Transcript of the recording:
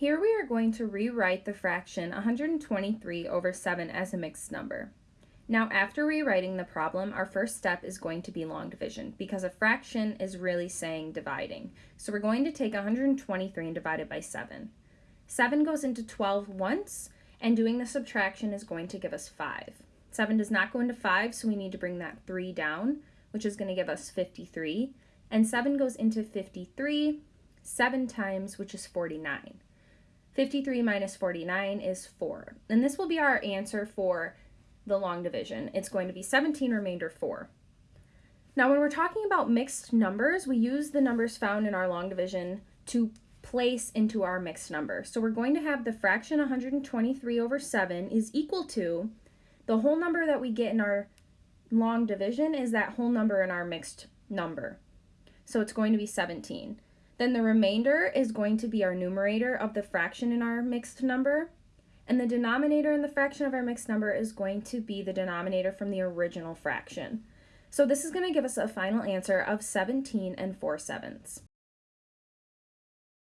Here we are going to rewrite the fraction 123 over 7 as a mixed number. Now after rewriting the problem, our first step is going to be long division because a fraction is really saying dividing. So we're going to take 123 and divide it by 7. 7 goes into 12 once, and doing the subtraction is going to give us 5. 7 does not go into 5, so we need to bring that 3 down, which is going to give us 53. And 7 goes into 53 7 times, which is 49. 53 minus 49 is 4. And this will be our answer for the long division. It's going to be 17 remainder 4. Now when we're talking about mixed numbers, we use the numbers found in our long division to place into our mixed number. So we're going to have the fraction 123 over 7 is equal to the whole number that we get in our long division is that whole number in our mixed number. So it's going to be 17. Then the remainder is going to be our numerator of the fraction in our mixed number. And the denominator in the fraction of our mixed number is going to be the denominator from the original fraction. So this is going to give us a final answer of 17 and 4 sevenths.